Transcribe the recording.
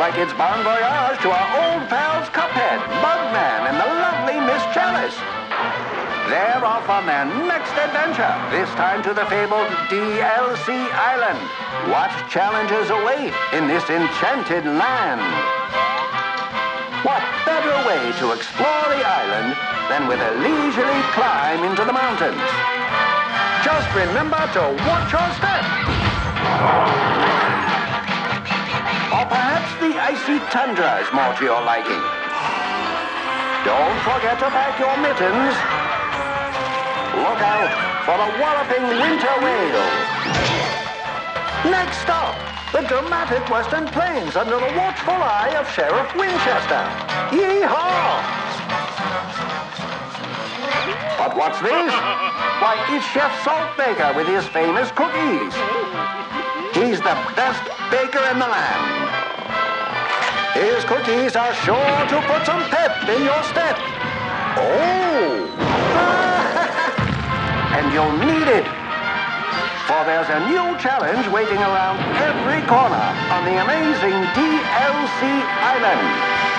like it's bon voyage to our old pals Cuphead, Mugman, and the lovely Miss Chalice. They're off on their next adventure, this time to the fabled DLC Island. What challenges await in this enchanted land? What better way to explore the island than with a leisurely climb into the mountains? Just remember to watch your step. Icy tundra is more to your liking. Don't forget to pack your mittens. Look out for the walloping winter whale. Next stop, the dramatic Western Plains under the watchful eye of Sheriff Winchester. Yeehaw! But what's this? Why, it's Chef Saltbaker with his famous cookies. He's the best baker in the land. His cookies are sure to put some pep in your step. Oh! and you'll need it. For there's a new challenge waiting around every corner on the amazing DLC Island.